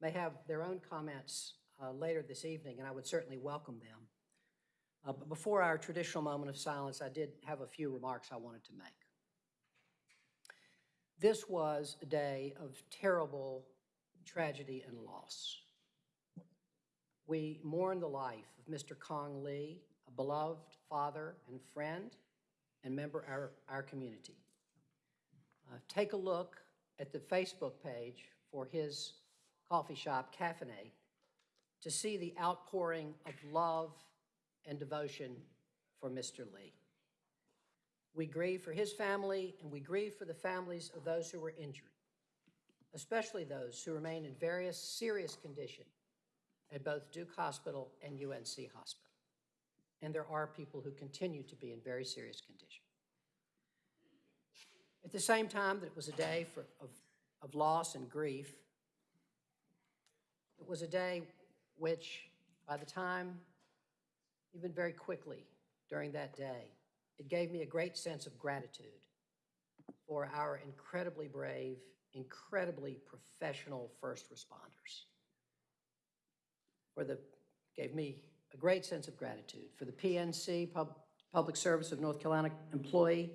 may have their own comments uh, later this evening, and I would certainly welcome them. Uh, But before our traditional moment of silence, I did have a few remarks I wanted to make. This was a day of terrible tragedy and loss. We mourn the life of Mr. Kong Lee, a beloved father and friend and member of our, our community. Uh, Take a look at the Facebook page for his coffee shop, Kaffeinate, to see the outpouring of love and devotion for Mr. Lee. We grieve for his family, and we grieve for the families of those who were injured, especially those who remain in various serious condition at both Duke Hospital and UNC Hospital. And there are people who continue to be in very serious condition. At the same time that it was a day for, of, of loss and grief, it was a day which, by the time, even very quickly during that day, it gave me a great sense of gratitude for our incredibly brave, incredibly professional first responders. For the, gave me a great sense of gratitude for the PSNC, Pub, Public Service of North Carolina employee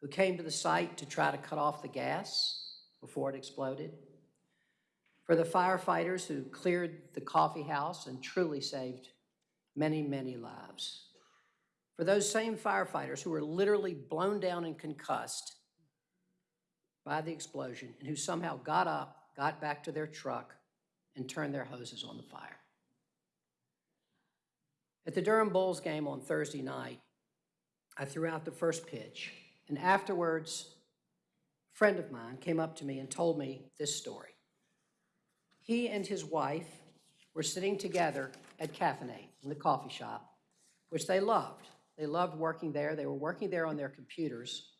who came to the site to try to cut off the gas before it exploded, for the firefighters who cleared the coffee house and truly saved many, many lives, for those same firefighters who were literally blown down and concussed by the explosion and who somehow got up, got back to their truck, and turned their hoses on the fire. At the Durham Bulls game on Thursday night, I threw out the first pitch, and afterwards, a friend of mine came up to me and told me this story. He and his wife were sitting together at Kaffeinate in the coffee shop, which they loved. They loved working there. They were working there on their computers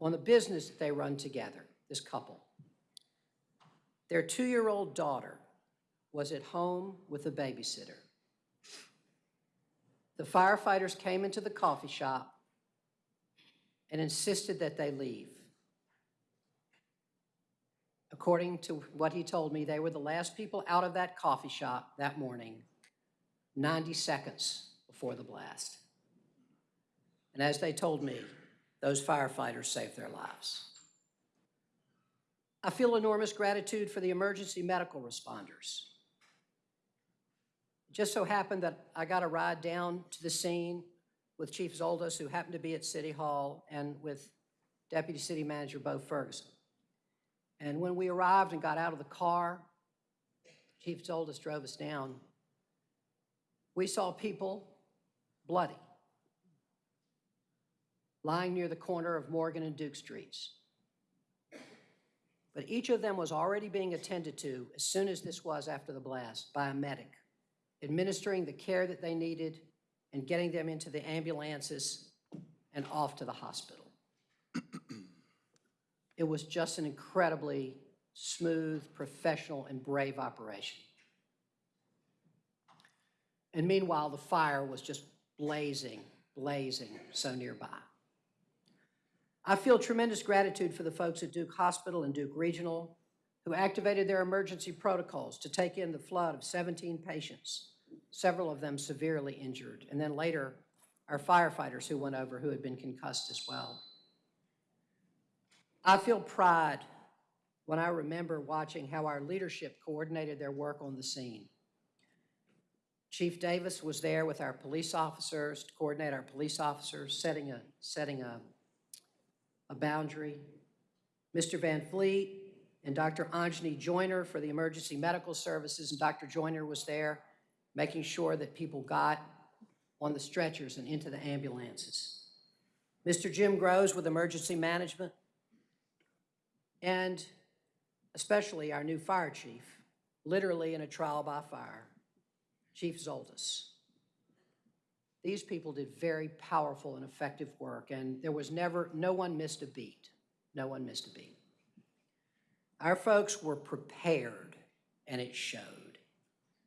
on the business that they run together, this couple. Their two-year-old daughter was at home with a babysitter. The firefighters came into the coffee shop and insisted that they leave. According to what he told me, they were the last people out of that coffee shop that morning, 90 seconds before the blast. And as they told me, those firefighters saved their lives. I feel enormous gratitude for the emergency medical responders. It just so happened that I got a ride down to the scene with Chief Zoldos, who happened to be at City Hall, and with Deputy City Manager Bo Ferguson. And when we arrived and got out of the car, Chief Zoldos drove us down. We saw people bloody, lying near the corner of Morgan and Duke Streets. But each of them was already being attended to as soon as this was after the blast by a medic, administering the care that they needed and getting them into the ambulances and off to the hospital. It was just an incredibly smooth, professional, and brave operation. And meanwhile, the fire was just blazing, blazing so nearby. I feel tremendous gratitude for the folks at Duke Hospital and Duke Regional who activated their emergency protocols to take in the flood of 17 patients, several of them severely injured, and then later, our firefighters who went over who had been concussed as well. I feel pride when I remember watching how our leadership coordinated their work on the scene. Chief Davis was there with our police officers to coordinate our police officers, setting a, setting a, a boundary. Mr. Van Fleet and Dr. Anjani Joyner for the emergency medical services, and Dr. Joyner was there making sure that people got on the stretchers and into the ambulances. Mr. Jim Groves with emergency management, and especially our new fire chief, literally in a trial by fire, Chief Zoldos. These people did very powerful and effective work, and there was never, no one missed a beat. No one missed a beat. Our folks were prepared, and it showed.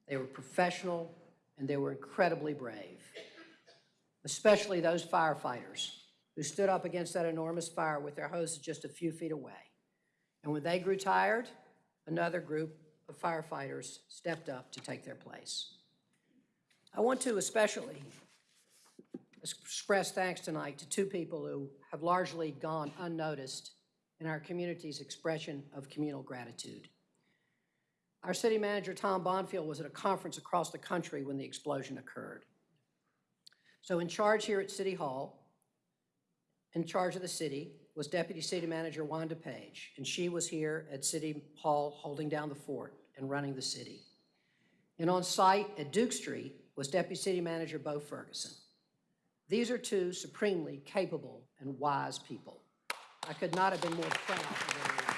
They were professional, and they were incredibly brave, especially those firefighters who stood up against that enormous fire with their hoses just a few feet away. And when they grew tired, another group of firefighters stepped up to take their place. I want to especially express thanks tonight to two people who have largely gone unnoticed in our community's expression of communal gratitude. Our city manager, Tom Bonfield, was at a conference across the country when the explosion occurred. So in charge here at City Hall, in charge of the city, was Deputy City Manager Wanda Page, and she was here at City Hall holding down the fort and running the city. And on site at Duke Street was Deputy City Manager Bo Ferguson. These are two supremely capable and wise people. I could not have been more proud of leadership.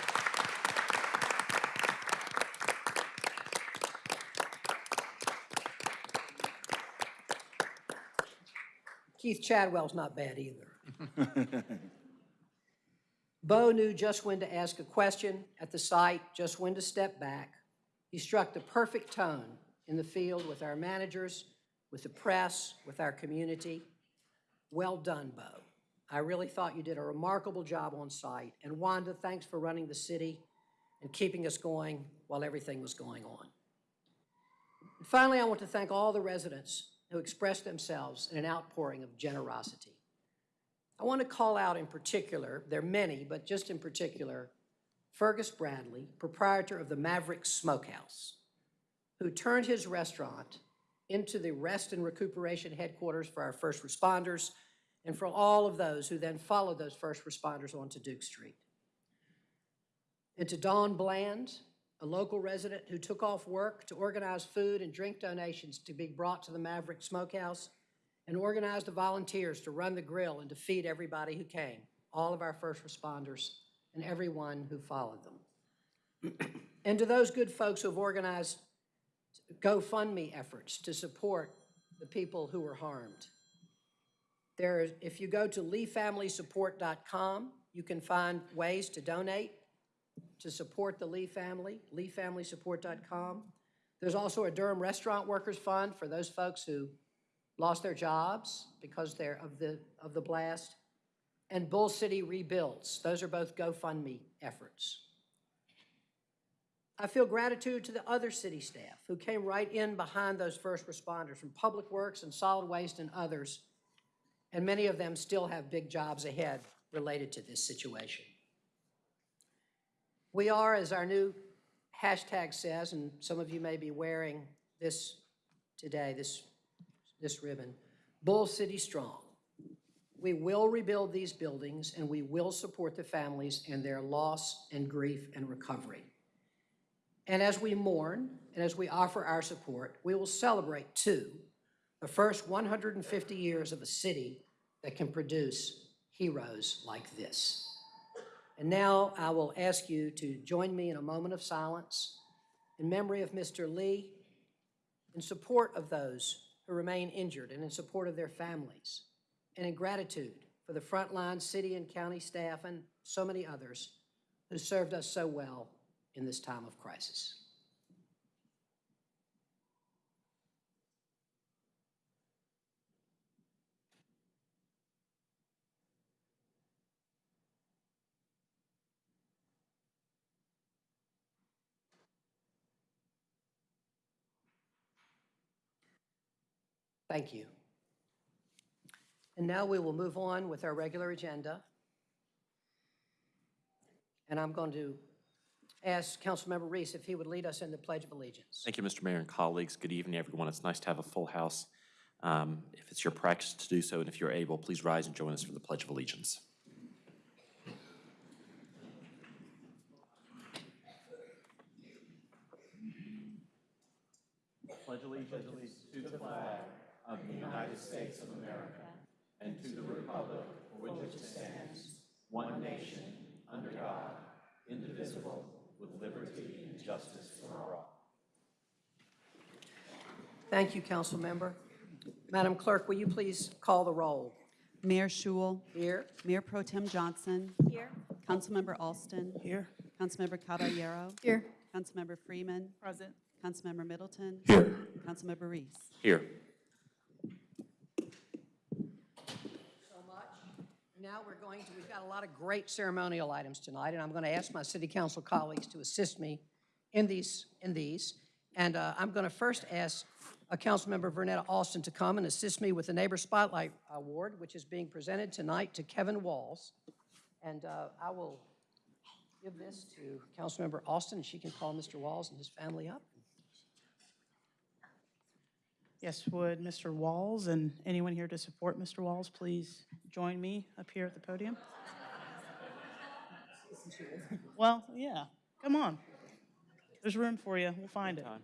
Keith Chadwell's not bad either. Bo knew just when to ask a question at the site, just when to step back. He struck the perfect tone in the field with our managers, with the press, with our community. Well done, Bo. I really thought you did a remarkable job on site. And Wanda, thanks for running the city and keeping us going while everything was going on. And finally, I want to thank all the residents who expressed themselves in an outpouring of generosity. I want to call out in particular, there are many, but just in particular, Fergus Bradley, proprietor of the Maverick Smokehouse, who turned his restaurant into the rest and recuperation headquarters for our first responders and for all of those who then followed those first responders onto Duke Street. And to Don Bland, a local resident who took off work to organize food and drink donations to be brought to the Maverick Smokehouse and organized the volunteers to run the grill and to feed everybody who came, all of our first responders and everyone who followed them. and to those good folks who have organized GoFundMe efforts to support the people who were harmed. There, if you go to leefamilysupport.com, you can find ways to donate to support the Lee family, leefamilysupport.com. There's also a Durham Restaurant Workers Fund for those folks who lost their jobs because they're of the, of the blast. And Bull City Rebuilds. Those are both GoFundMe efforts. I feel gratitude to the other city staff who came right in behind those first responders from Public Works and Solid Waste and others. And many of them still have big jobs ahead related to this situation. We are, as our new hashtag says, and some of you may be wearing this today, this, this ribbon, Bull City Strong. We will rebuild these buildings and we will support the families in their loss and grief and recovery. And as we mourn and as we offer our support, we will celebrate too the first 150 years of a city that can produce heroes like this. And now I will ask you to join me in a moment of silence in memory of Mr. Lee, in support of those who remain injured and in support of their families, and in gratitude for the frontline city and county staff and so many others who served us so well in this time of crisis. Thank you. And now we will move on with our regular agenda. And I'm going to ask Councilmember Reece if he would lead us in the Pledge of Allegiance. Thank you, Mr. Mayor and colleagues. Good evening, everyone. It's nice to have a full house. Um, If it's your practice to do so, and if you're able, please rise and join us for the Pledge of Allegiance. Pledge allegiance to the flag of the United States of America and to the republic for which it stands, one nation, under God, indivisible, with liberty and justice for all. Thank you, Council Member. Madam Clerk, will you please call the roll? Mayor Schewel, Here? Mayor Pro Tem Johnson. Here. Councilmember Alston. Here. Councilmember Caballero. Here. Councilmember Freeman. Present. Councilmember Middleton. Here. Councilmember Reece. Here. so much. Now we're going to, we've got a lot of great ceremonial items tonight, and I'm going to ask my city council colleagues to assist me in these, in these. And uh, I'm going to first ask uh, Councilmember Vernetta Alston to come and assist me with the Neighbor Spotlight Award, which is being presented tonight to Kevin Walls. And uh, I will give this to Councilmember Alston, and she can call Mr. Walls and his family up. Yes, would Mr. Walls and anyone here to support Mr. Walls please join me up here at the podium? Well, yeah, come on. There's room for you. We'll find it. Wow,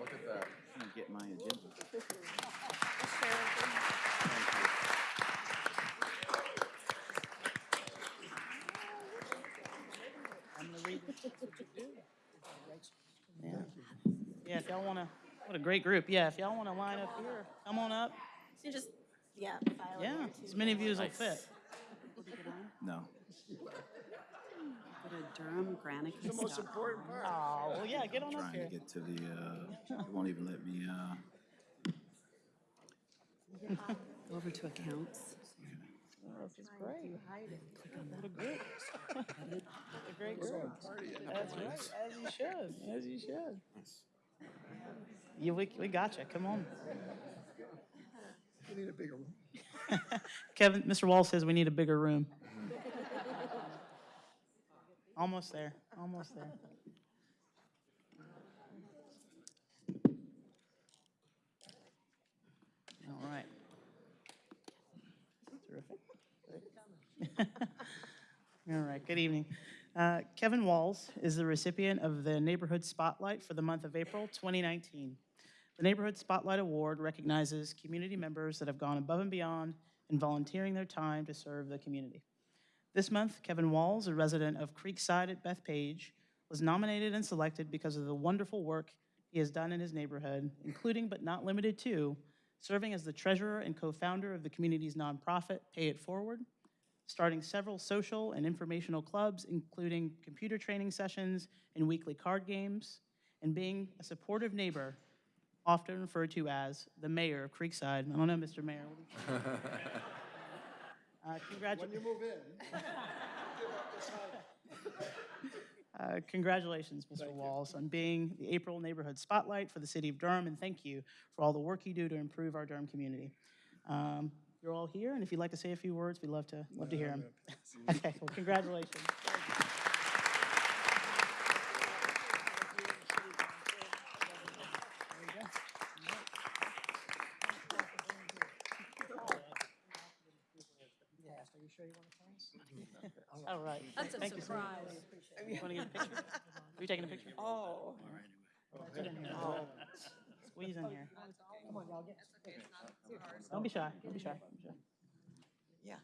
look at that. I'm get my agenda. I'm gonna read this. Yeah, Yeah. if y'all wanna, what a great group. Yeah, if y'all wanna line up here, come on up. You just, yeah, file it Yeah, there, as many of you as will fit. No. Go to Durham, Granicus. Oh, well, yeah, get on up Trying to here. get to the, uh, it won't even let me, uh, Go over to accounts. This is great. What a group. What a great group. That's right, as you should, as you should. Yeah, we, we got you, come on. We need a bigger room. Kevin, Mr. Wall says we need a bigger room. Almost there, almost there. All right. Terrific. All right, good evening. Uh, Kevin Walls is the recipient of the Neighborhood Spotlight for the month of April 2019. The Neighborhood Spotlight Award recognizes community members that have gone above and beyond in volunteering their time to serve the community. This month, Kevin Walls, a resident of Creekside at Bethpage, was nominated and selected because of the wonderful work he has done in his neighborhood, including but not limited to serving as the treasurer and co-founder of the community's nonprofit Pay It Forward, starting several social and informational clubs, including computer training sessions and weekly card games, and being a supportive neighbor, often referred to as the mayor of Creekside. I don't know, Mr. Mayor. what do you- Uh, Congratulations. Uh, Congratulations, Mr. Walls, on being the April Neighborhood Spotlight for the city of Durham, and thank you for all the work you do to improve our Durham community. Um, You're all here, and if you'd like to say a few words, we'd love to, love to hear them. Okay, well, congratulations. Yes, are you sure you want to pass? All right. That's a Thank you, sir. surprise. You want to get a picture? Are you taking a picture? Oh. Get in here. Squeeze in here. Oh, Come on, y'all, get. Don't be shy, don't be shy. don't be shy. Yeah.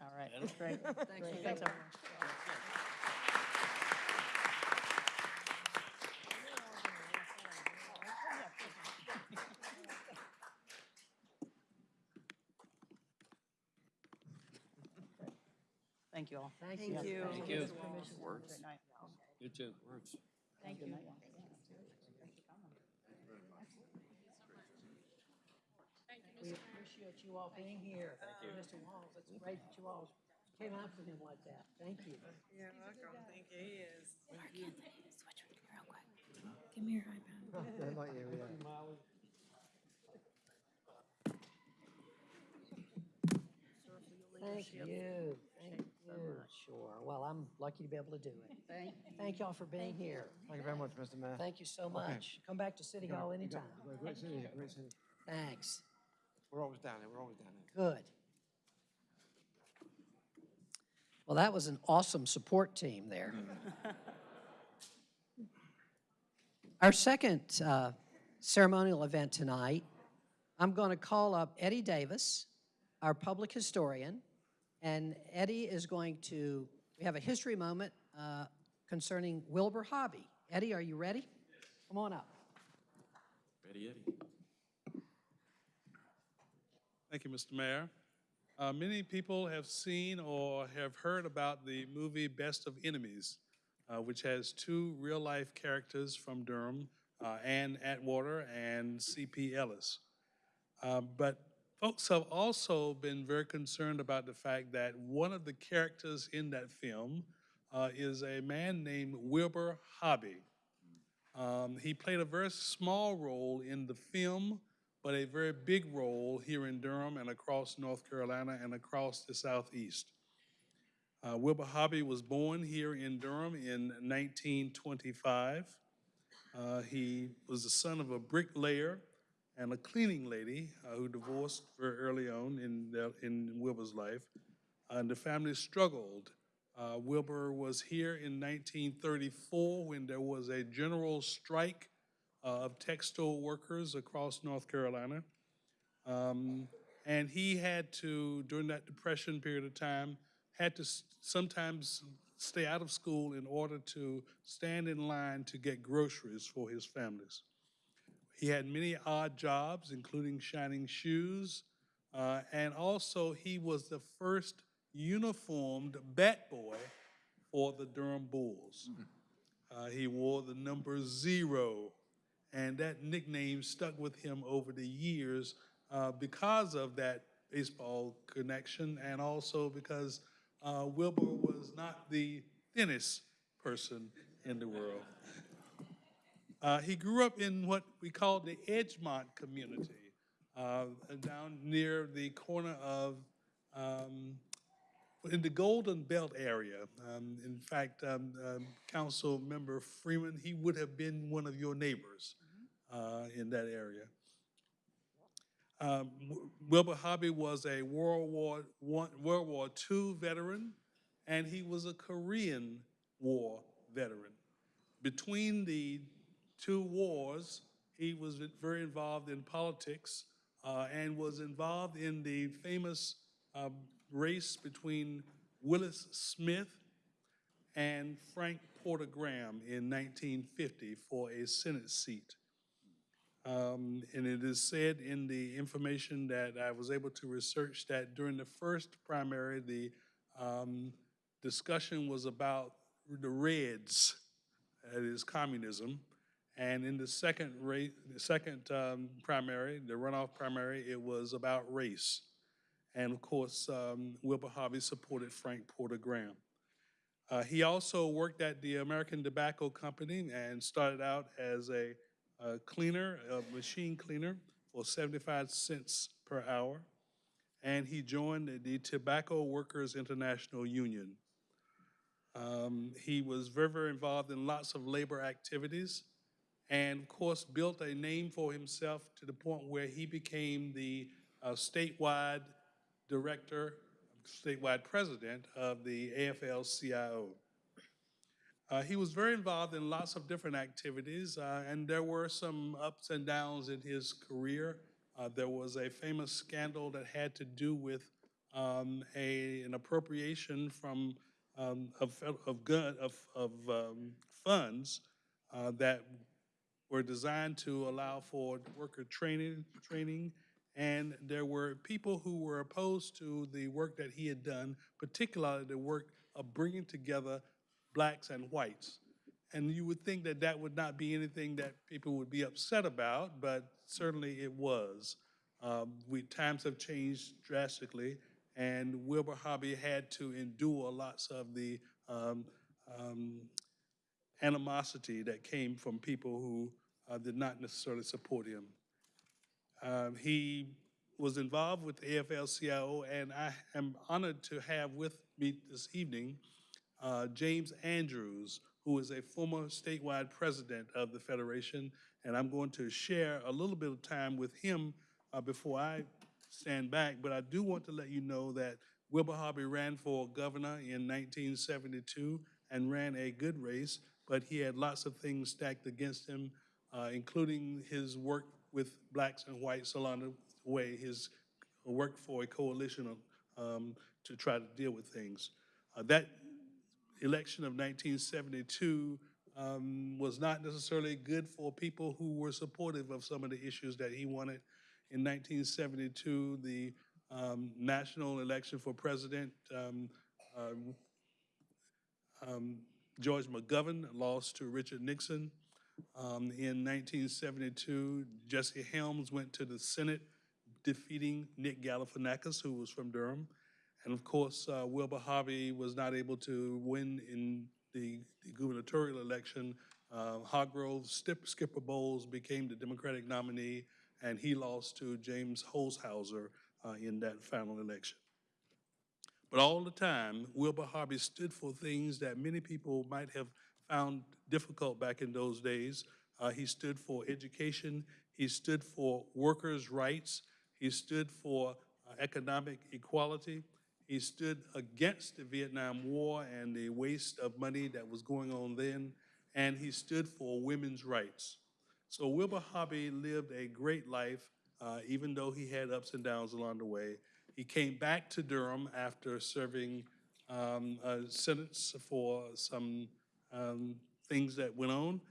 All right, great. Great. Thanks, everyone. Thank you all. Thank Thank you. you. Thank you. Great night. You too. Thank you. We appreciate you all being here. Mr. Walls, it's great that you all came out for him like that. Thank you. You're welcome. Thank you. He is. Mark, can Switch with me real quick. Give me your iPad. Thank you, thank you. Sure, well, I'm lucky to be able to do it. Thank, thank y'all for being here. Thank you very much, Mr. Mayor. Thank you so much. Come back to City Hall anytime. Great city, great city. Thanks. We're always down there, we're always down there. Good. Well, that was an awesome support team there. Our second uh, ceremonial event tonight, I'm going to call up Eddie Davis, our public historian, and Eddie is going to, we have a history moment uh, concerning Wilbur Hobby. Eddie, are you ready? Come on up. Ready, Eddie? Thank you, Mr. Mayor. Uh, many people have seen or have heard about the movie Best of Enemies, uh, which has two real-life characters from Durham, uh, Ann Atwater and C.P. Ellis. Uh, but folks have also been very concerned about the fact that one of the characters in that film uh, is a man named Wilbur Hobby. Um, he played a very small role in the film, but a very big role here in Durham and across North Carolina and across the Southeast. Uh, Wilbur Hobby was born here in Durham in 1925. Uh, he was the son of a bricklayer and a cleaning lady uh, who divorced very early on in, in Wilbur's life. and the family struggled. Uh, Wilbur was here in 1934 when there was a general strike uh, of textile workers across North Carolina. Um, and he had to, during that depression period of time, had to sometimes stay out of school in order to stand in line to get groceries for his families. He had many odd jobs, including shining shoes, uh, and also he was the first uniformed bat boy for the Durham Bulls. Uh, he wore the number zero, and that nickname stuck with him over the years uh, because of that baseball connection, and also because uh, Wilbur was not the thinnest person in the world. Uh, he grew up in what we call the Edgemont community, uh, down near the corner of, um, in the Golden Belt area. Um, in fact, um, um, Council Member Freeman, he would have been one of your neighbors uh, in that area. Um, Wilbur Hobby was a World War One, World War II veteran, and he was a Korean War veteran. Between the two wars, he was very involved in politics uh, and was involved in the famous um, race between Willis Smith and Frank Porter Graham in 1950 for a Senate seat. Um, And it is said in the information that I was able to research that during the first primary, the um, discussion was about the Reds, that is communism. And in the second rate, the second um, primary, the runoff primary, it was about race. And of course, um, Wilbur Hobby supported Frank Porter Graham. Uh, he also worked at the American Tobacco Company and started out as a, a cleaner, a machine cleaner for 75 cents per hour. And he joined the- the Tobacco Workers International Union. Um, he was very, very involved in lots of labor activities and of course built a name for himself to the point where he became the uh, statewide director, statewide president of the AFL-CIO. Uh, he was very involved in lots of different activities, uh, and there were some ups and downs in his career. Uh, there was a famous scandal that had to do with um, a, an appropriation from um, of, of gun of, of um, funds uh, that were designed to allow for worker training, training, and there were people who were opposed to the work that he had done, particularly the work of bringing together blacks and whites. And you would think that that would not be anything that people would be upset about, but certainly it was. Um, we, times have changed drastically, and Wilbur Hobby had to endure lots of the um, um, animosity that came from people who uh, did not necessarily support him. Um, He was involved with the AFL-CIO, and I am honored to have with me this evening uh, James Andrews, who is a former statewide president of the Federation, and I'm going to share a little bit of time with him uh, before I stand back, but I do want to let you know that Wilbur Hobby ran for governor in 1972 and ran a good race, but he had lots of things stacked against him, uh, including his work with blacks and whites along the way, his work for a coalition um, to try to deal with things. Uh, That election of 1972 um, was not necessarily good for people who were supportive of some of the issues that he wanted. In 1972, the um, national election for president, um, um, um, George McGovern lost to Richard Nixon. Um, In 1972, Jesse Helms went to the Senate, defeating Nick Galifianakis, who was from Durham. And of course, uh, Wilbur Hobby was not able to win in the the gubernatorial election. Uh, Hargrove Skip- Skipper Bowles became the Democratic nominee, and he lost to James Holshouser uh, in that final election. But all the time, Wilbur Hobby stood for things that many people might have found difficult back in those days. Uh, he stood for education, he stood for workers' rights, he stood for uh, economic equality, he stood against the Vietnam War and the waste of money that was going on then, and he stood for women's rights. So Wilbur Hobby lived a great life, uh, even though he had ups and downs along the way. He came back to Durham after serving um, a sentence for some um, things that went on,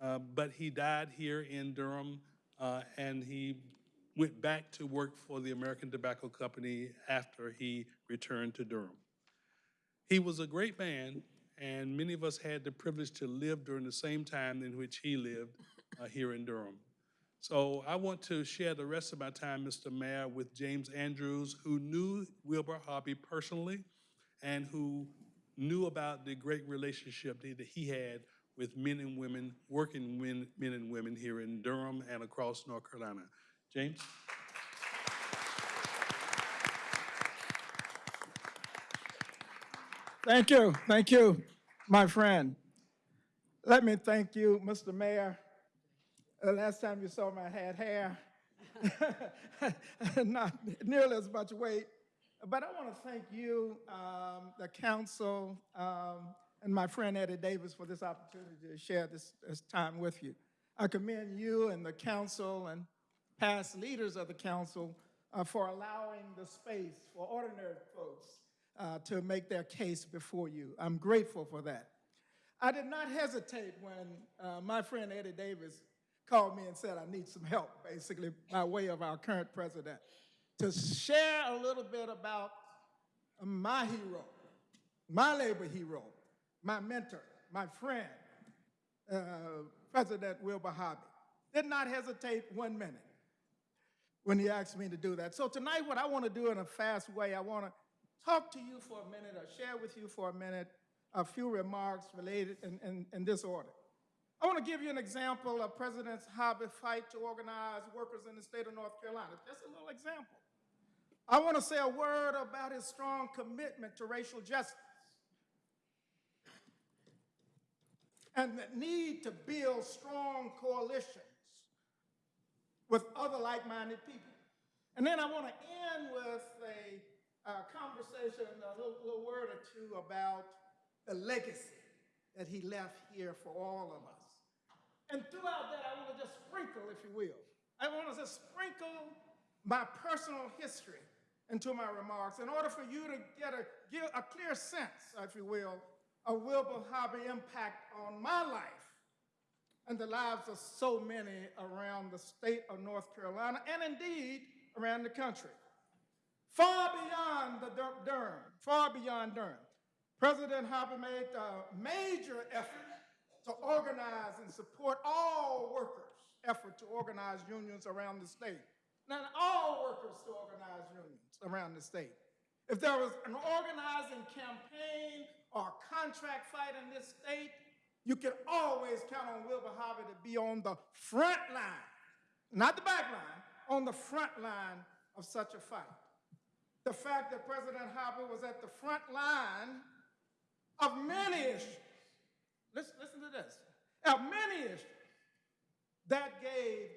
uh, but he died here in Durham, uh, and he went back to work for the American Tobacco Company after he returned to Durham. He was a great man, and many of us had the privilege to live during the same time in which he lived uh, here in Durham. So I want to share the rest of my time, Mr. Mayor, with James Andrews, who knew Wilbur Hobby personally and who knew about the great relationship that he had with men and women, working men, men and women here in Durham and across North Carolina. James? Thank you, thank you, my friend. Let me thank you, Mr. Mayor. The last time you saw me, I had hair, not nearly as much weight. But I want to thank you, um, the council, um, and my friend Eddie Davis for this opportunity to share this, this time with you. I commend you and the council and past leaders of the council uh, for allowing the space for ordinary folks uh, to make their case before you. I'm grateful for that. I did not hesitate when uh, my friend Eddie Davis called me and said, I need some help, basically, by way of our current president, to share a little bit about my hero, my labor hero, my mentor, my friend, uh, President Wilbur Hobby. Did not hesitate one minute when he asked me to do that. So tonight, what I want to do in a fast way, I want to talk to you for a minute or share with you for a minute a few remarks related in, in, in this order. I want to give you an example of President's hobby fight to organize workers in the state of North Carolina. Just a little example. I want to say a word about his strong commitment to racial justice and the need to build strong coalitions with other like-minded people. And then I want to end with a uh, conversation, a little, little word or two about the legacy that he left here for all of us. And throughout that, I want to just sprinkle, if you will. I want to just sprinkle my personal history into my remarks in order for you to get a, get a clear sense, if you will, of Wilbur Hobby impact on my life and the lives of so many around the state of North Carolina and indeed around the country. Far beyond the Durham, far beyond Durham. President Hobby made a major effort to organize and support all workers' effort to organize unions around the state. Now, all workers to organize unions around the state. If there was an organizing campaign or contract fight in this state, you can always count on Wilbur Hobby to be on the front line, not the back line, on the front line of such a fight. The fact that President Hobby was at the front line of many issues, listen, listen to this, many issues that gave,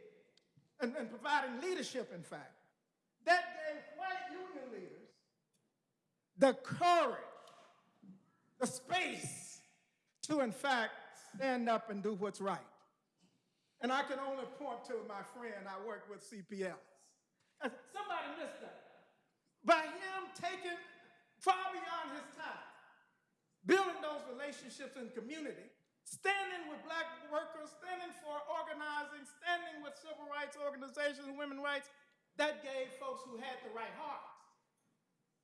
and, and providing leadership, in fact, that gave white union leaders the courage, the space to, in fact, stand up and do what's right. And I can only point to my friend I work with. And somebody missed that. By him taking far beyond his time, building those relationships in community, standing with black workers, standing for organizing, standing with civil rights organizations and women's rights, that gave folks who had the right hearts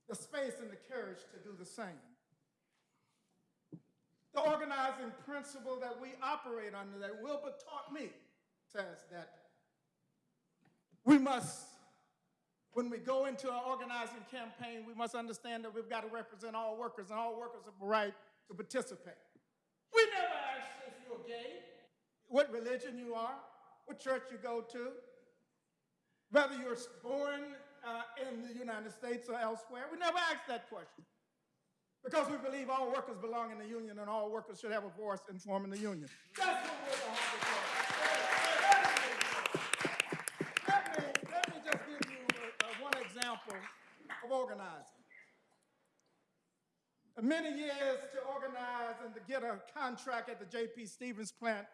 the space and the courage to do the same. The organizing principle that we operate under, that Wilbur taught me, says that we must, when we go into our organizing campaign, we must understand that we've got to represent all workers, and all workers have a right to participate. We never ask if you're gay, what religion you are, what church you go to, whether you're born uh, in the United States or elsewhere. We never ask that question. Because we believe all workers belong in the union and all workers should have a voice in forming the union. That's what we're going to Let me, let me just give you uh, uh, one of organizing. Many years to organize and to get a contract at the J.P. Stevens plant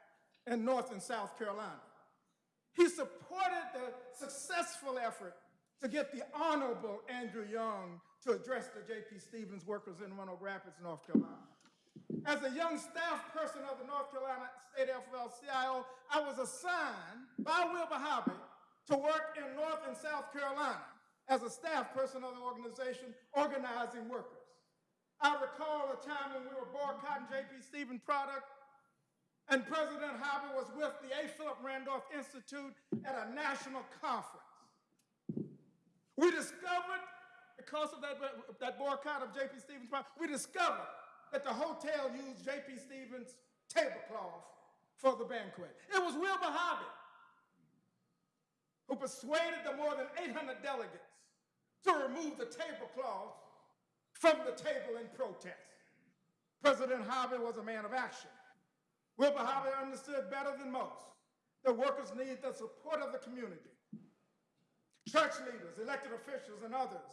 in North and South Carolina. He supported the successful effort to get the Honorable Andrew Young to address the J.P. Stevens workers in Roanoke Rapids, North Carolina. As a young staff person of the North Carolina State FL-CIO, I was assigned by Wilbur Hobby to work in North and South Carolina as a staff person of the organization organizing workers. I recall a time when we were boycotting J.P. Stevens product and President Hobby was with the A. Philip Randolph Institute at a national conference. We discovered, because of that, that boycott of J.P. Stevens, product, we discovered that the hotel used J.P. Stevens tablecloth for the banquet. It was Wilbur Hobby who persuaded the more than 800 delegates to remove the tablecloth from the table in protest. President Hobby was a man of action. Wilbur Hobby understood better than most that workers need the support of the community church leaders, elected officials, and others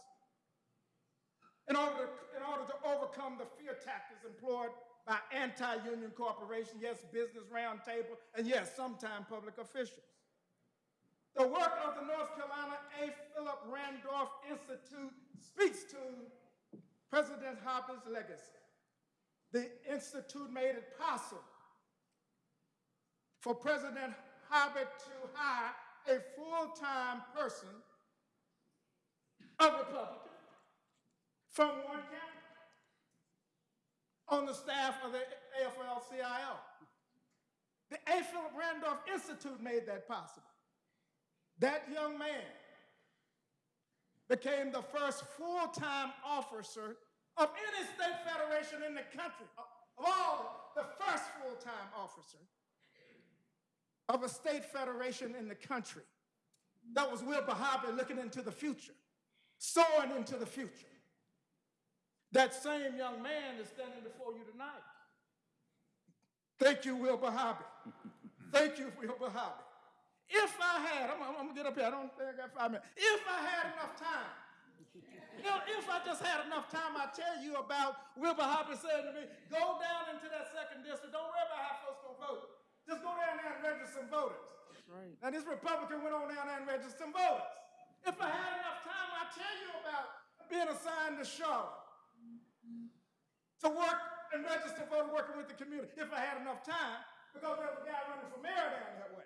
in order, in order to overcome the fear tactics employed by anti-union corporations, yes, business roundtable, and yes, sometimes public officials. The work of the North Carolina A. Philip Randolph Institute speaks to President Hobby's legacy. The Institute made it possible for President Hobby to hire a full-time person a Republican from Warren County on the staff of the AFL-CIO. The A. Philip Randolph Institute made that possible. That young man became the first full-time officer of any state federation in the country, of all, the first full-time officer of a state federation in the country. That was Wilbur Hobby looking into the future soaring into the future. That same young man is standing before you tonight. Thank you, Wilbur Hobby. Thank you, Wilbur Hobby. If I had, I'm, I'm, gonna get up here, I don't think I got five minutes. If I had enough time, you know, if I just had enough time, I'd tell you about Wilbur Hobby saying to me, go down into that second district, don't worry about how folks gonna vote. Just go down there and register some voters. That's right. Now this Republican went on down there and registered some voters. If I had enough time, I'd tell you about being assigned to Charlotte to work and register voter working with the community. If I had enough time, because there was a guy running for mayor down that way.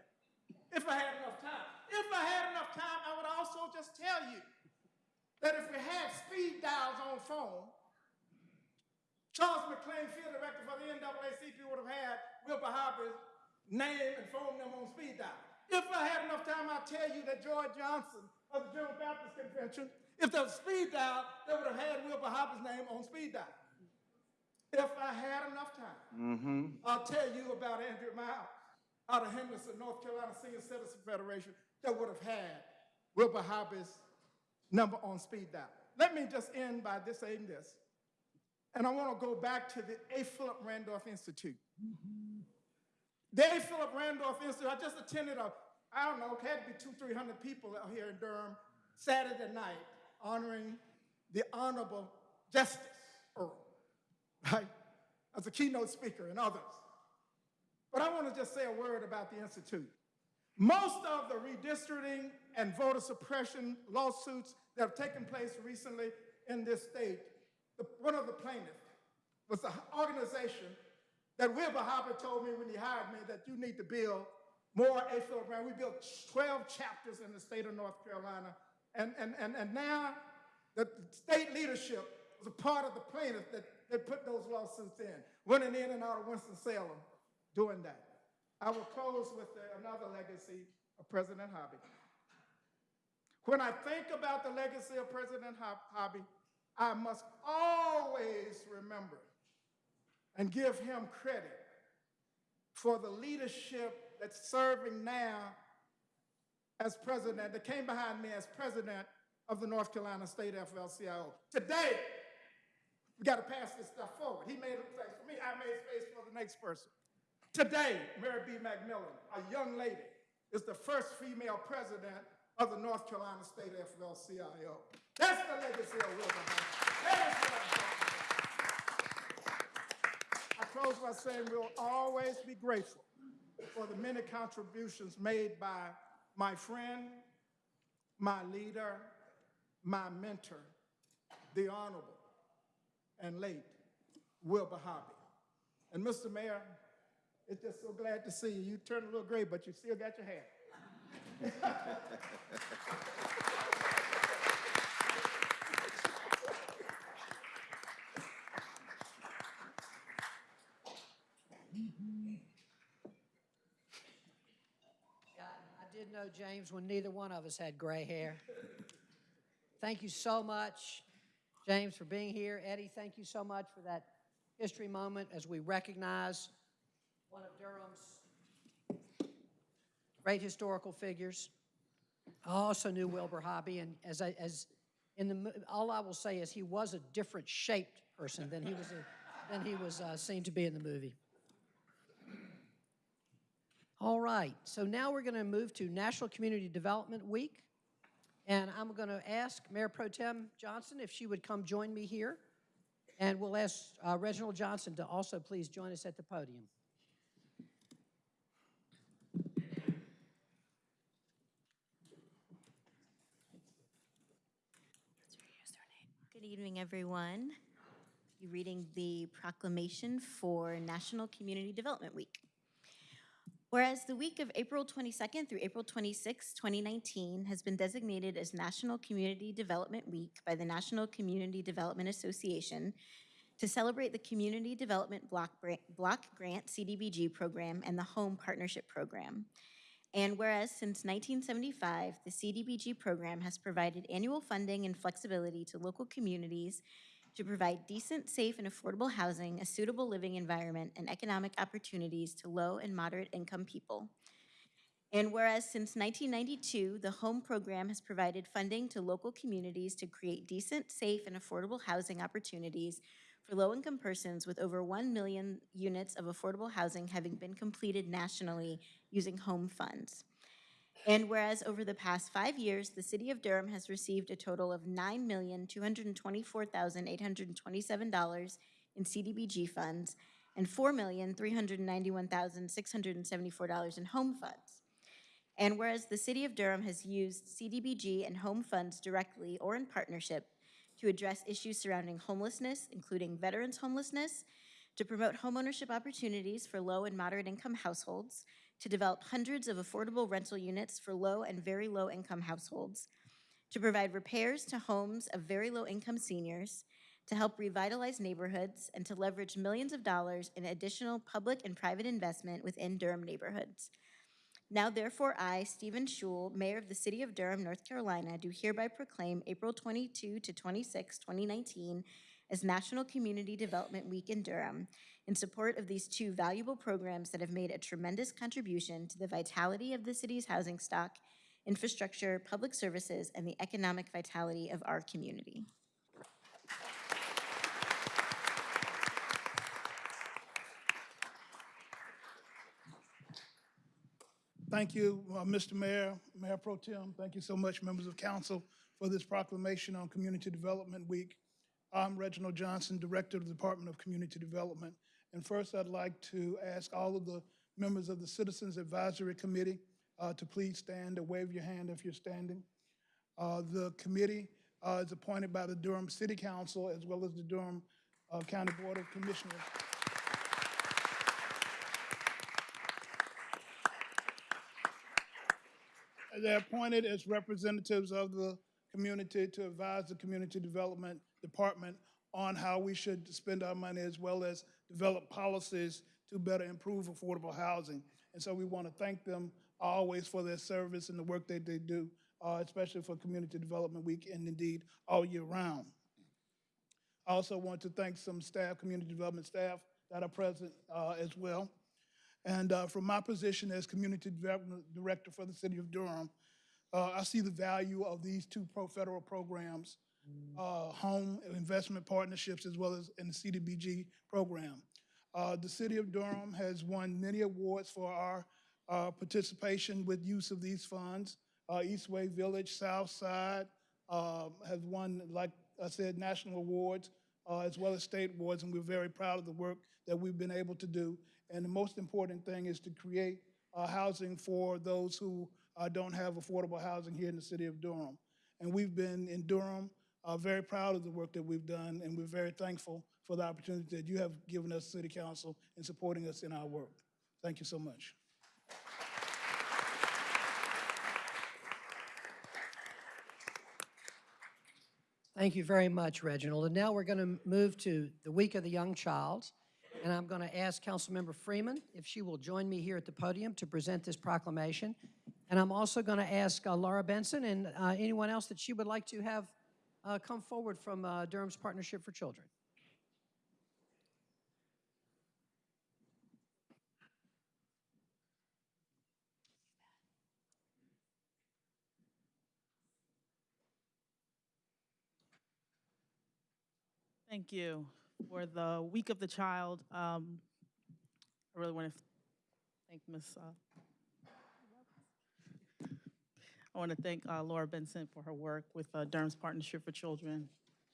If I had enough time. If I had enough time, I would also just tell you that if we had speed dials on phone, Charles McLean, field director for the NAACP, would have had Wilbur Hobby's name and phone number on speed dial. If I had enough time, I'd tell you that George Johnson of the General Baptist Convention, if there was speed dial, they would have had Wilbur Hobby's name on speed dial. If I had enough time, mm-hmm. I'll tell you about Andrew Miles out of Henderson, North Carolina Senior Citizen Federation that would have had Wilbur Hobby's number on speed dial. Let me just end by this saying this. And I want to go back to the A. Philip Randolph Institute. The A. Philip Randolph Institute, I just attended a I don't know, it had to be two, 300 people out here in Durham Saturday night honoring the Honorable Justice Earl, right? As a keynote speaker and others. But I want to just say a word about the Institute. Most of the redistricting and voter suppression lawsuits that have taken place recently in this state, the, one of the plaintiffs was an organization that Wilbur Hobby told me when he hired me that you need to build more A. Philip Brown. We built 12 chapters in the state of North Carolina. And, and, and, and now the state leadership was a part of the plaintiff that, that put those lawsuits in, running in and out of Winston-Salem doing that. I will close with another legacy of President Hobby. When I think about the legacy of President Hobby, I must always remember and give him credit for the leadership that's serving now as president, that came behind me as president of the North Carolina State AFL-CIO. Today, we got to pass this stuff forward. He made a place for me, I made space for the next person. Today, MaryBe McMillan, a young lady, is the first female president of the North Carolina State AFL-CIO. That's the legacy of talking about. I close by saying we'll always be grateful for the many contributions made by my friend, my leader, my mentor, the Honorable and late Wilbur Hobby. And Mr. Mayor, it's just so glad to see you. You turned a little gray, but you still got your hair. I did know James when neither one of us had gray hair. Thank you so much, James, for being here. Eddie, thank you so much for that history moment as we recognize one of Durham's great historical figures. I also knew Wilbur Hobby, and as I, as in the, all I will say is he was a different shaped person than he was, a- than he was uh, seen to be in the movie. All right, so now we're going to move to National Community Development Week. And I'm going to ask Mayor Pro Tem Johnson if she would come join me here. And we'll ask uh, Reginald Johnson to also please join us at the podium. Good evening, everyone. Be reading the proclamation for National Community Development Week. Whereas the week of April 22nd through April 26, 2019 has been designated as National Community Development Week by the National Community Development Association to celebrate the Community Development Block Bra- Block Grant CDBG program and the Home Partnership Program. And whereas since 1975, the CDBG program has provided annual funding and flexibility to local communities to provide decent, safe, and affordable housing, a suitable living environment, and economic opportunities to low and moderate income people. And whereas since 1992, the HOME program has provided funding to local communities to create decent, safe, and affordable housing opportunities for low-income persons with over 1 million units of affordable housing having been completed nationally using home funds. And whereas over the past five years, the city of Durham has received a total of $9,224,827 in CDBG funds and $4,391,674 in home funds. And whereas the city of Durham has used CDBG and home funds directly or in partnership to address issues surrounding homelessness, including veterans homelessness, to promote homeownership opportunities for low and moderate income households, to develop hundreds of affordable rental units for low and very low income households, to provide repairs to homes of very low income seniors, to help revitalize neighborhoods, and to leverage millions of dollars in additional public and private investment within Durham neighborhoods. Now therefore I, Stephen Schewel, Mayor of the City of Durham, North Carolina, do hereby proclaim April 22 to 26, 2019 as National Community Development Week in Durham in support of these two valuable programs that have made a tremendous contribution to the vitality of the city's housing stock, infrastructure, public services, and the economic vitality of our community. Thank you, uh, Mr. Mayor, Mayor Pro Tem. Thank you so much, members of council, for this proclamation on Community Development Week. I'm Reginald Johnson, Director of the Department of Community Development. And first, I'd like to ask all of the members of the Citizens Advisory Committee uh, to please stand or wave your hand if you're standing. Uh, The committee uh, is appointed by the Durham City Council as well as the Durham uh, County Board of Commissioners. They're appointed as representatives of the community, to advise the Community Development Department on how we should spend our money as well as develop policies to better improve affordable housing. And so we want to thank them always for their service and the work that they do, uh, especially for Community Development Week and indeed all year round. I also want to thank some staff, community development staff that are present uh, as well. And uh, from my position as Community Development Director for the City of Durham, uh, I see the value of these two pro federal programs, uh, home investment partnerships as well as in the CDBG program. Uh, The City of Durham has won many awards for our uh, participation with use of these funds. Uh, Eastway Village, South Side uh, has won, like I said, national awards uh, as well as state awards, and we're very proud of the work that we've been able to do. And the most important thing is to create uh, housing for those who uh, don't have affordable housing here in the city of Durham. And we've been in Durham, uh, very proud of the work that we've done, and we're very thankful for the opportunity that you have given us, City Council, in supporting us in our work. Thank you so much. Thank you very much, Reginald. And now we're going to move to the Week of the Young Child. And I'm going to ask Councilmember Freeman if she will join me here at the podium to present this proclamation. And I'm also going to ask uh, Laura Benson and uh, anyone else that she would like to have uh, come forward from uh, Durham's Partnership for Children. Thank you. For the Week of the Child, um, I really want to thank Ms. uh, I want to thank uh, Laura Benson for her work with uh, Durham's Partnership for Children.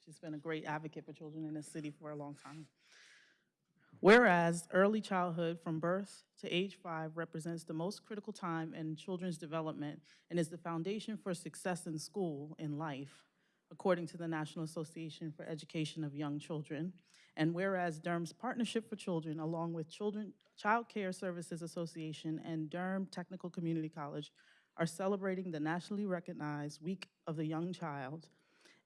She's been a great advocate for children in this city for a long time. Whereas early childhood from birth to age five represents the most critical time in children's development and is the foundation for success in school in life, according to the National Association for Education of Young Children. And whereas Durham's Partnership for Children, along with Children Child Care Services Association and Durham Technical Community College, are celebrating the nationally recognized Week of the Young Child.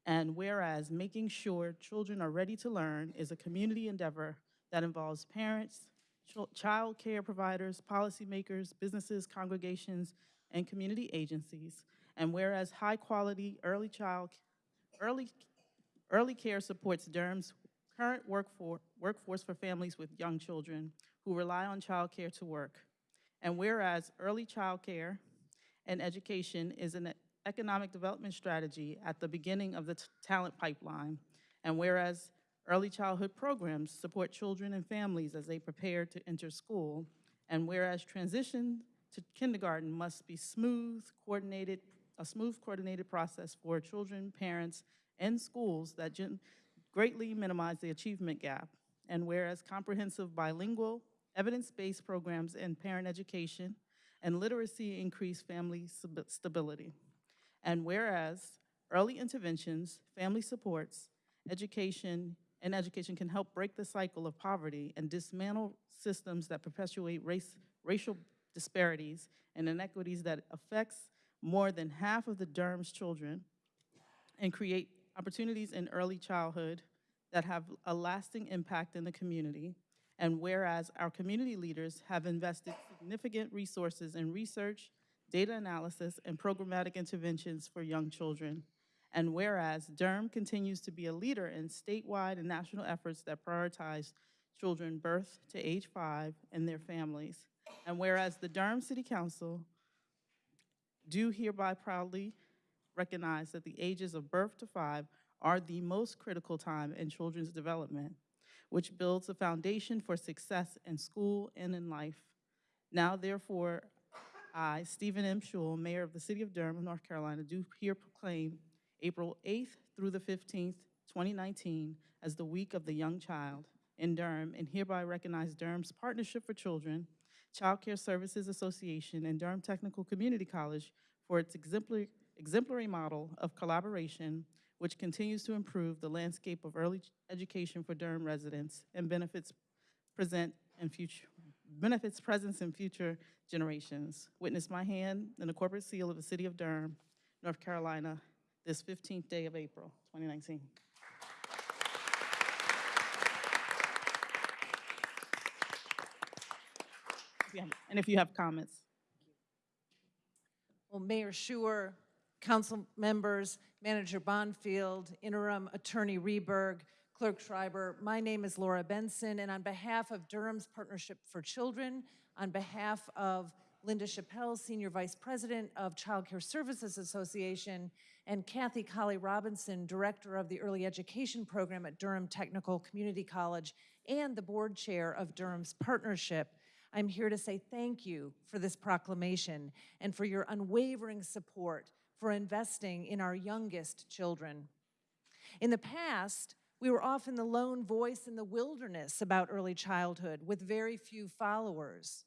And whereas making sure children are ready to learn is a community endeavor that involves parents, chil- child care providers, policymakers, businesses, congregations, and community agencies. And whereas high-quality early child, early, early care supports Durham's current workforce, workforce for families with young children who rely on child care to work. And whereas early child care and education is an economic development strategy at the beginning of the talent pipeline. And whereas early childhood programs support children and families as they prepare to enter school. And whereas transition to kindergarten must be smooth, coordinated, a smooth coordinated process for children, parents, and schools that greatly minimize the achievement gap. And whereas comprehensive bilingual, evidence-based programs in parent education and literacy increase family stability. And whereas early interventions, family supports, education, and education can help break the cycle of poverty and dismantle systems that perpetuate race, racial disparities and inequities that affects more than half of the Durham's children and create opportunities in early childhood that have a lasting impact in the community. And whereas our community leaders have invested significant resources in research, data analysis, and programmatic interventions for young children. And whereas Durham continues to be a leader in statewide and national efforts that prioritize children birth to age five and their families. And whereas the Durham City Council do hereby proudly recognize that the ages of birth to five are the most critical time in children's development, which builds a foundation for success in school and in life. Now therefore, I, Stephen M. Schewel, Mayor of the City of Durham, North Carolina, do here proclaim April 8th through the 15th, 2019, as the Week of the Young Child in Durham, and hereby recognize Durham's Partnership for Children, Child Care Services Association, and Durham Technical Community College for its exemplary, exemplary model of collaboration, which continues to improve the landscape of early education for Durham residents and benefits present and future, benefits presence and future generations. Witness my hand and the corporate seal of the City of Durham, North Carolina. this 15th day of April, 2019. And if you have comments. Well, Mayor Schewel, council members, Manager Bonfield, Interim Attorney Rehberg, Clerk Schreiber, my name is Laura Benson, and on behalf of Durham's Partnership for Children, on behalf of Linda Chappelle, Senior Vice President of Child Care Services Association, and Kathy Colley Robinson, Director of the Early Education Program at Durham Technical Community College, and the Board Chair of Durham's Partnership, I'm here to say thank you for this proclamation and for your unwavering support for investing in our youngest children. In the past, we were often the lone voice in the wilderness about early childhood with very few followers.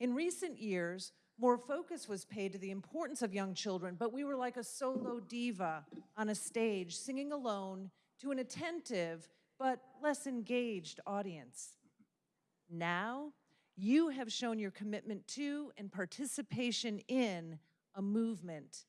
In recent years, more focus was paid to the importance of young children, but we were like a solo diva on a stage singing alone to an attentive but less engaged audience. Now, you have shown your commitment to and participation in a movement.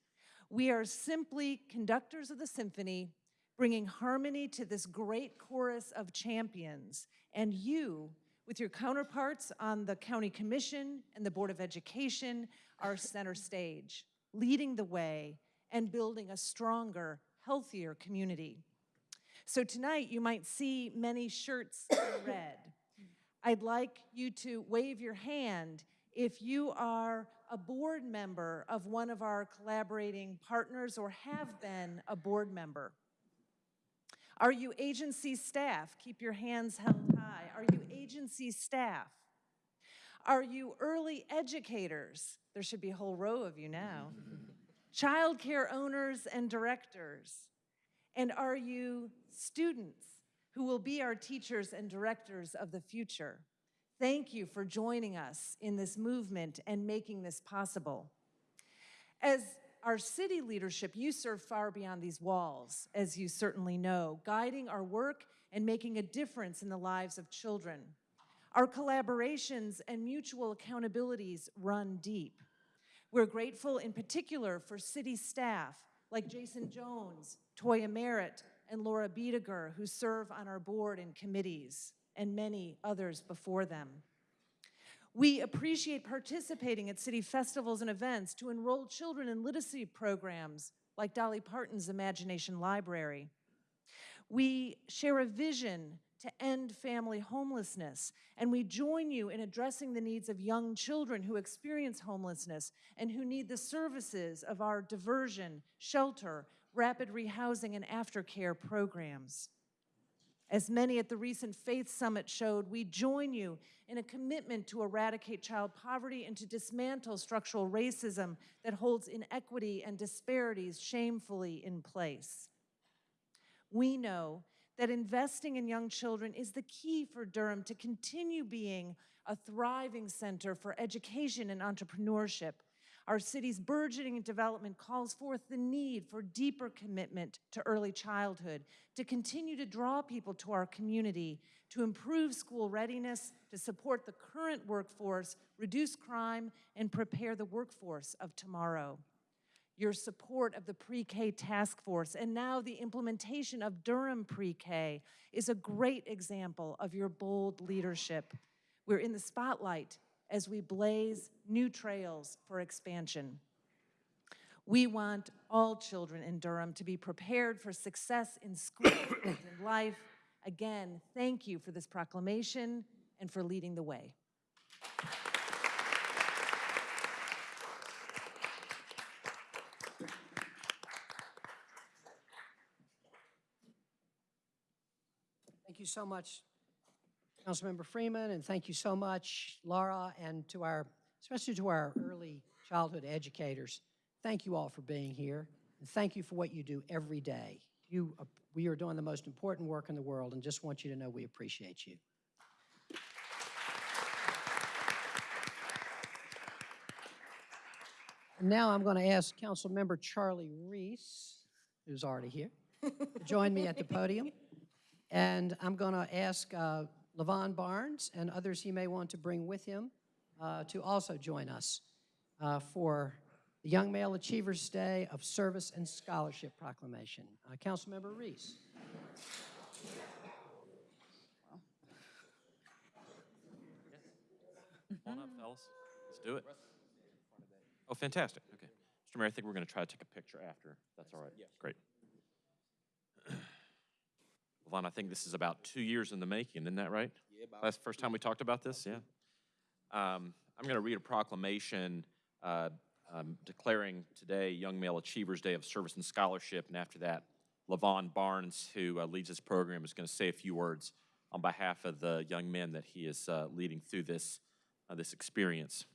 We are simply conductors of the symphony, bringing harmony to this great chorus of champions. And you, with your counterparts on the County Commission and the Board of Education, are center stage, leading the way and building a stronger, healthier community. So tonight, you might see many shirts in red. I'd like you to wave your hand if you are a board member of one of our collaborating partners or have been a board member. Are you agency staff? Keep your hands held high. Are you agency staff? Are you early educators? There should be a whole row of you now. Childcare owners and directors. And are you students who will be our teachers and directors of the future? Thank you for joining us in this movement and making this possible. As our city leadership, you serve far beyond these walls, as you certainly know, guiding our work and making a difference in the lives of children. Our collaborations and mutual accountabilities run deep. We're grateful in particular for city staff like Jason Jones, Toya Merritt, and Laura Biediger, who serve on our board and committees, and many others before them. We appreciate participating at city festivals and events to enroll children in literacy programs like Dolly Parton's Imagination Library. We share a vision to end family homelessness, and we join you in addressing the needs of young children who experience homelessness and who need the services of our diversion, shelter, rapid rehousing, and aftercare programs. As many at the recent Faith Summit showed, we join you in a commitment to eradicate child poverty and to dismantle structural racism that holds inequity and disparities shamefully in place. We know that investing in young children is the key for Durham to continue being a thriving center for education and entrepreneurship. Our city's burgeoning development calls forth the need for deeper commitment to early childhood, to continue to draw people to our community, to improve school readiness, to support the current workforce, reduce crime, and prepare the workforce of tomorrow your support of the pre-K task force, and now the implementation of Durham pre-K is a great example of your bold leadership. We're in the spotlight as we blaze new trails for expansion. We want all children in Durham to be prepared for success in school and in life. Again, thank you for this proclamation and for leading the way. Thank you so much, Councilmember Freeman, and thank you so much, Laura, and to our, especially to our early childhood educators. Thank you all for being here, and thank you for what you do every day. You, uh, we are doing the most important work in the world, and just want you to know we appreciate you. And now I'm going to ask Councilmember Charlie Reece, who's already here, to join me at the podium. And I'm going to ask uh, Levon Barnes and others he may want to bring with him uh, to also join us uh, for the Young Male Achievers Day of Service and Scholarship Proclamation. Uh, Councilmember Reece. Come on up, fellas. Let's do it. Oh, fantastic. Okay. Mr. Mayor, I think we're going to try to take a picture after. That's all right? Yes. Great. Levon, I think this is about two years in the making, isn't that right? Yeah, about That's the first time we talked about this, yeah? Um, I'm going to read a proclamation uh, um, declaring today Young Male Achievers Day of Service and Scholarship, and after that, Levon Barnes, who uh, leads this program, is going to say a few words on behalf of the young men that he is uh, leading through this, uh, this experience.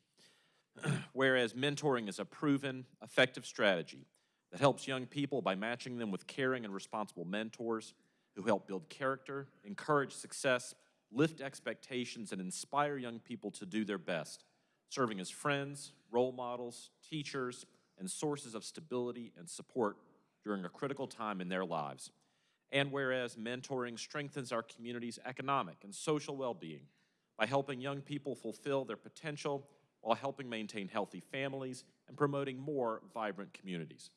Whereas mentoring is a proven, effective strategy that helps young people by matching them with caring and responsible mentors who help build character, encourage success, lift expectations, and inspire young people to do their best, serving as friends, role models, teachers, and sources of stability and support during a critical time in their lives. And whereas mentoring strengthens our community's economic and social well-being by helping young people fulfill their potential while helping maintain healthy families and promoting more vibrant communities.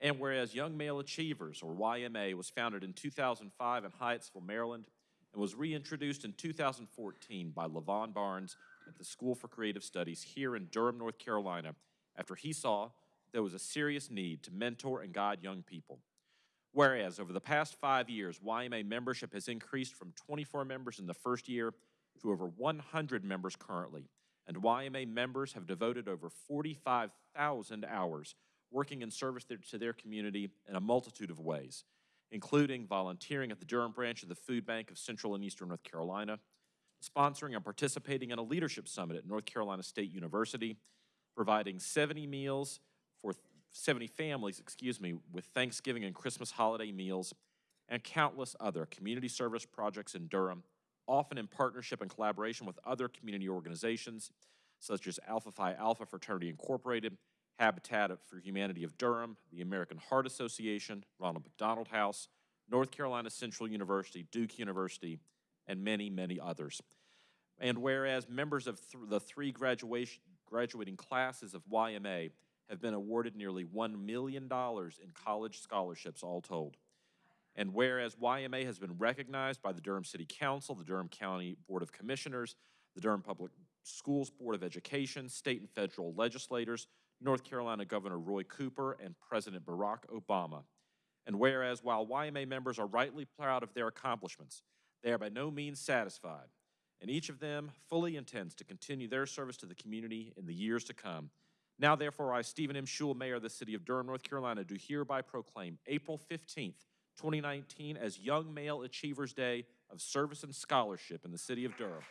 And whereas Young Male Achievers, or YMA, was founded in 2005 in Hyattsville, Maryland, and was reintroduced in 2014 by Levon Barnes at the School for Creative Studies here in Durham, North Carolina, after he saw there was a serious need to mentor and guide young people. Whereas over the past five years, YMA membership has increased from 24 members in the first year to over 100 members currently, and YMA members have devoted over 45,000 hours working in service to their community in a multitude of ways, including volunteering at the Durham branch of the Food Bank of Central and Eastern North Carolina, sponsoring and participating in a leadership summit at North Carolina State University, providing 70 meals for 70 families, excuse me, with Thanksgiving and Christmas holiday meals, and countless other community service projects in Durham, often in partnership and collaboration with other community organizations such as Alpha Phi Alpha Fraternity Incorporated, Habitat for Humanity of Durham, the American Heart Association, Ronald McDonald House, North Carolina Central University, Duke University, and many, many others. And whereas members of th- the three graduation, graduating classes of YMA have been awarded nearly $1 million in college scholarships, all told. And whereas YMA has been recognized by the Durham City Council, the Durham County Board of Commissioners, the Durham Public Schools Board of Education, state and federal legislators, North Carolina Governor Roy Cooper, and President Barack Obama. And whereas while YMA members are rightly proud of their accomplishments, they are by no means satisfied, and each of them fully intends to continue their service to the community in the years to come. Now, therefore, I, Stephen M. Schewel, Mayor of the City of Durham, North Carolina, do hereby proclaim April 15th, 2019 as Young Male Achievers Day of Service and Scholarship in the City of Durham.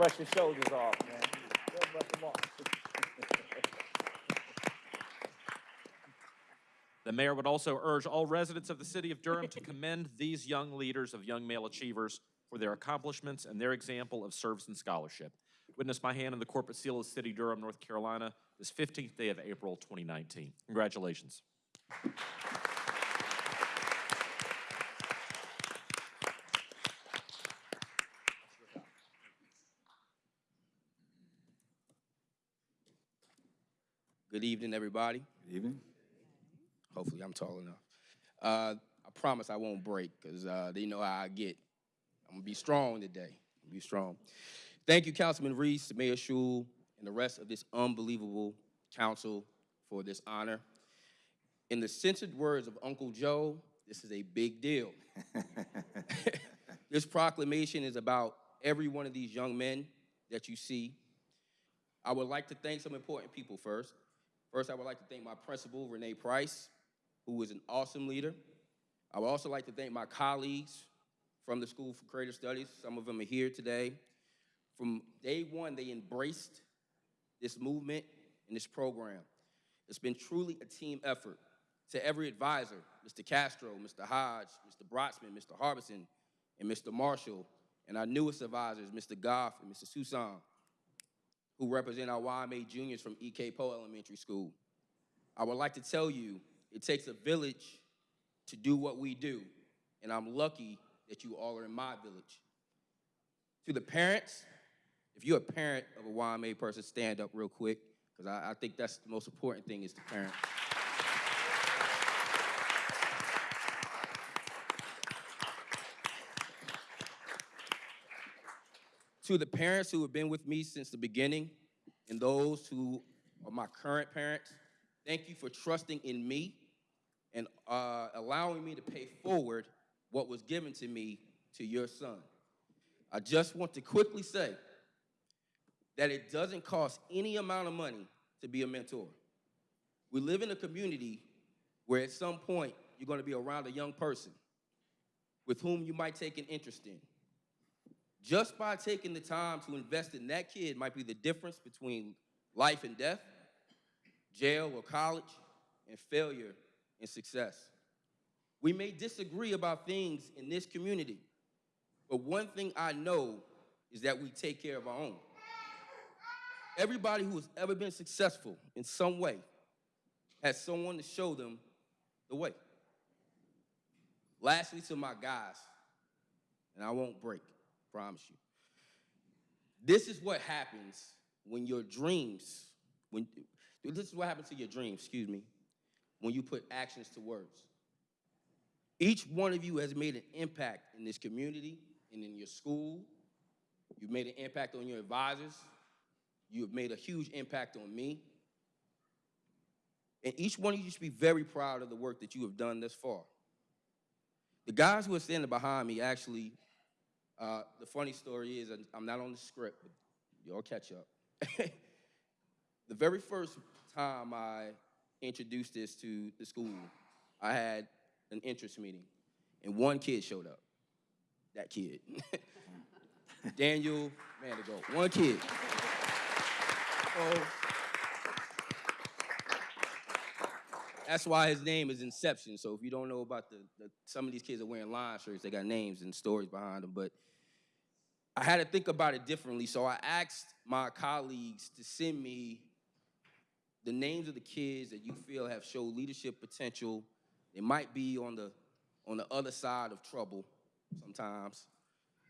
Brush your shoulders off, man. Ahead, brush them off. The mayor would also urge all residents of the city of Durham to commend these young leaders of young male achievers for their accomplishments and their example of service and scholarship. Witness my hand in the corporate seal of the city of Durham, North Carolina, this 15th day of April 2019. Congratulations. Good evening, everybody. Good evening. Hopefully, I'm tall enough. Uh, I promise I won't break because uh, they know how I get. I'm gonna be strong today. Be strong. Thank you, Councilman Reece, Mayor Schewel, and the rest of this unbelievable council for this honor. In the censored words of Uncle Joe, this is a big deal. this proclamation is about every one of these young men that you see. I would like to thank some important people first. First, I would like to thank my principal, Renee Price, who is an awesome leader. I would also like to thank my colleagues from the School for Creative Studies. Some of them are here today. From day one, they embraced this movement and this program. It's been truly a team effort To every advisor, Mr. Castro, Mr. Hodge, Mr. Brotsman, Mr. Harbison, and Mr. Marshall, and our newest advisors, Mr. Goff and Mr. Susan, who represent our YMA juniors from EK Powe Elementary School. I would like to tell you, it takes a village to do what we do, and I'm lucky that you all are in my village. To the parents, if you're a parent of a YMA person, stand up real quick, because I, I think that's the most important thing is the parent. To the parents who have been with me since the beginning and those who are my current parents, thank you for trusting in me and uh, allowing me to pay forward what was given to me to your son. I just want to quickly say that it doesn't cost any amount of money to be a mentor. We live in a community where at some point you're going to be around a young person with whom you might take an interest in. Just by taking the time to invest in that kid might be the difference between life and death, jail or college, and failure and success. We may disagree about things in this community, but one thing I know is that we take care of our own. Everybody who has ever been successful in some way has someone to show them the way. Lastly, to my guys, and I won't break, promise you. This is what happens when your dreams, when this is what happens to your dreams, excuse me, when you put actions to words. Each one of you has made an impact in this community and in your school. You've made an impact on your advisors. You have made a huge impact on me. And each one of you should be very proud of the work that you have done thus far. The guys who are standing behind me actually, uh, the funny story is I'm not on the script, but y'all catch up. the very first time I introduced this to the school, I had an interest meeting, and one kid showed up. That kid. Daniel Mandigo. One kid. So, that's why his name is Inception. So if you don't know about the, the some of these kids are wearing line shirts, they got names and stories behind them. But I had to think about it differently. So I asked my colleagues to send me the names of the kids that you feel have showed leadership potential. They might be on the on the other side of trouble sometimes.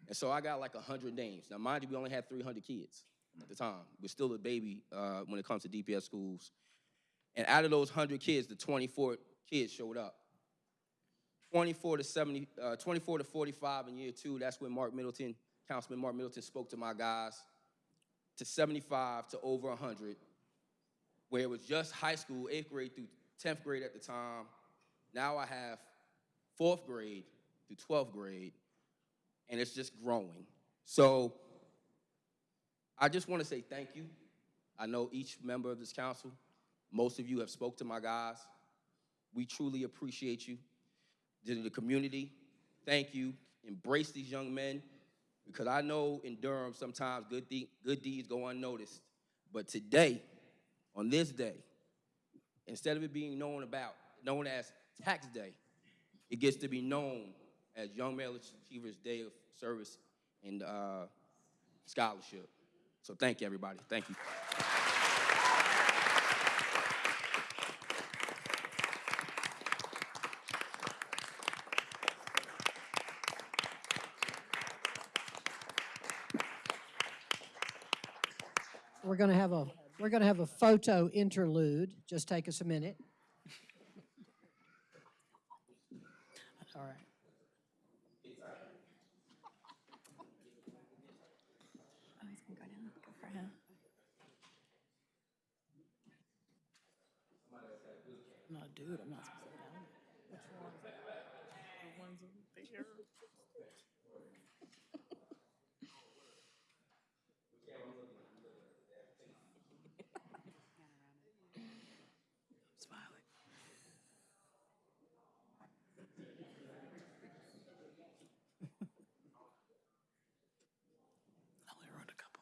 And so I got like 100 names. Now, mind you, we only had 300 kids at the time. We're still a baby uh, when it comes to DPS schools. And out of those 100 kids, the 24 kids showed up. 24 to 70, uh, 24 to 45 in year two, that's when Mark Middleton, Councilman Mark Middleton spoke to my guys, to 75 to over 100, where it was just high school, eighth grade through 10th grade at the time. Now I have fourth grade through 12th grade, and it's just growing. So I just want to say thank you. I know each member of this council, most of you have spoke to my guys. We truly appreciate you. To the community, thank you. Embrace these young men because I know in Durham sometimes good, de good deeds go unnoticed. But today, on this day, instead of it being known about, known as Tax Day, it gets to be known as Young Male Achievers Day of Service and uh, Scholarship. So thank you, everybody. Thank you. We're going to have a, we're going to have a photo interlude. Just take us a minute. All right. Oh, he's gonna go down. Go for him. No, dude, I'm not supposed to go down. Which ones? The ones over there. Smiling. I only wrote a couple.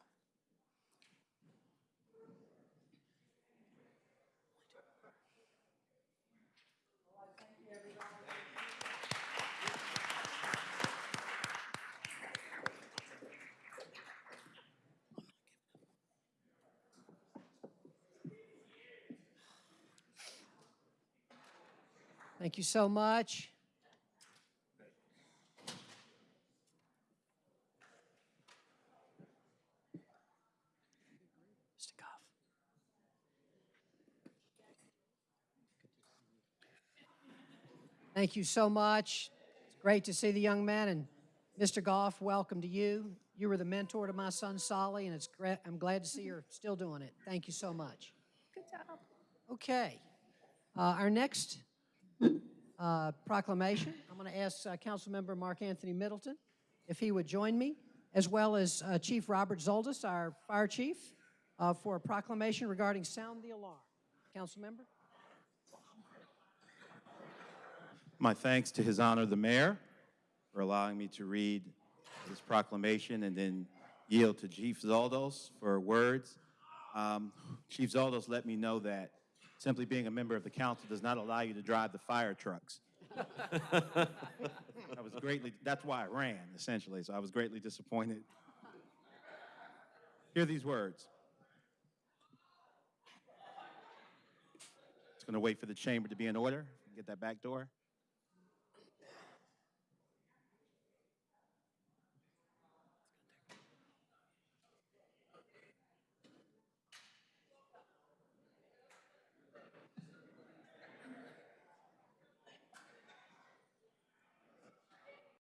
Thank you so much. Mr. Goff. Thank you so much. It's great to see the young man, and Mr. Goff, welcome to you. You were the mentor to my son Solly, and it's great, I'm glad to see you're still doing it. Thank you so much. Good job. Okay. Uh, Our next uh, proclamation, I'm going to ask uh, Councilmember Mark Anthony Middleton if he would join me, as well as uh, Chief Robert Zoldos, our fire chief, uh, for a proclamation regarding sound the alarm. Councilmember? My thanks to His Honor the Mayor for allowing me to read this proclamation and then yield to Chief Zoldos for words. Um, Chief Zoldos let me know that simply being a member of the council does not allow you to drive the fire trucks. I was greatly, that's why I ran, essentially, so I was greatly disappointed. Hear these words. It's going to wait for the chamber to be in order. Get that back door.